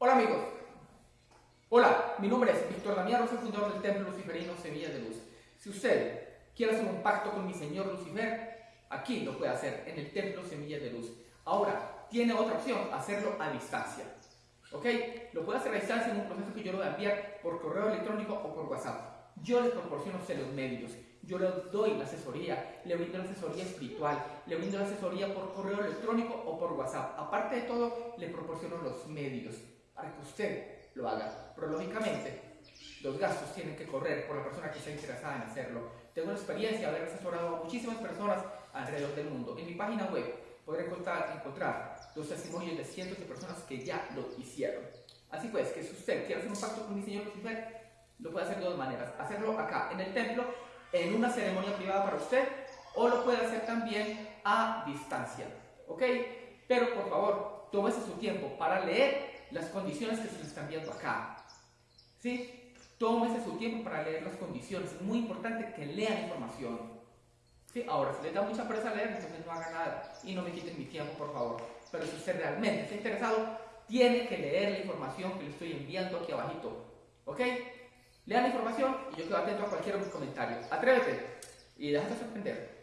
Hola amigos. Hola, mi nombre es Víctor Damián, soy fundador del Templo Luciferino Semilla de Luz. Si usted quiere hacer un pacto con mi Señor Lucifer, aquí lo puede hacer, en el Templo Semilla de Luz. Ahora, tiene otra opción, hacerlo a distancia. ¿Ok? Lo puede hacer a distancia en un proceso que yo lo voy a enviar por correo electrónico o por WhatsApp. Yo les proporciono los medios. Yo le doy la asesoría, le brindo la asesoría espiritual, le brindo la asesoría por correo electrónico o por WhatsApp. Aparte de todo, le proporciono los medios para que usted lo haga. Pero lógicamente, los gastos tienen que correr por la persona que está interesada en hacerlo. Tengo una experiencia de haber asesorado a muchísimas personas alrededor del mundo. En mi página web podré encontrar, encontrar los testimonios de cientos de personas que ya lo hicieron. Así pues, que si usted quiere hacer un pacto con mi Señor Lucifer, lo puede hacer de dos maneras. Hacerlo acá, en el templo, en una ceremonia privada para usted, o lo puede hacer también a distancia. ¿Ok? Pero por favor, tómese su tiempo para leer las condiciones que se le están viendo acá. ¿Sí? Tómese su tiempo para leer las condiciones. Es muy importante que lean información. ¿Sí? Ahora, si les da mucha presa leer, entonces no haga nada y no me quiten mi tiempo, por favor. Pero si usted realmente está interesado, tiene que leer la información que le estoy enviando aquí abajito. ¿Ok? Lean la información y yo quedo atento a cualquier comentario. Atrévete y déjate sorprender.